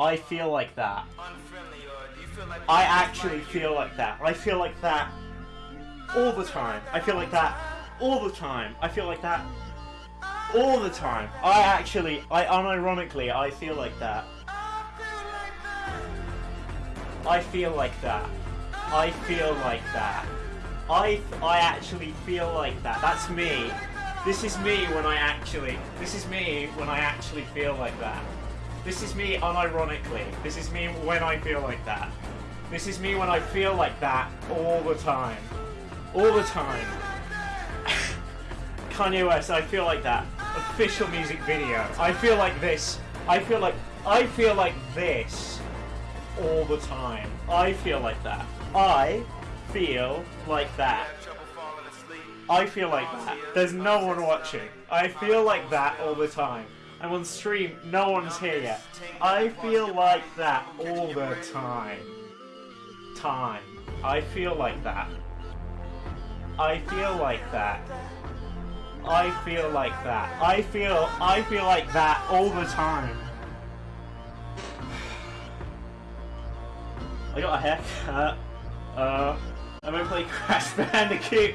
I feel like that. unfriendly or do you feel like I actually feel like that. I feel like that all the time. I feel like that all the time. I feel like that all the time. I actually, I unironically, I feel like that. I feel like that. I feel like that. I, I actually feel like that. That's me. This is me when I actually, this is me when I actually feel like that. This is me unironically. This is me when I feel like that. This is me when I feel like that all the time. All the time. Kanye West, I feel like that. Official music video. I feel like this. I feel like I feel like this all the time. I feel like that. I feel like that. I feel like that. There's no one watching. I feel like that all the time. I'm on stream, no one's here yet. I feel like that all the time. Time. I feel like that. I feel like that. I feel like that. I feel I feel like that all the time. I got a haircut. Uh, I'm gonna play Crash Bandicoot.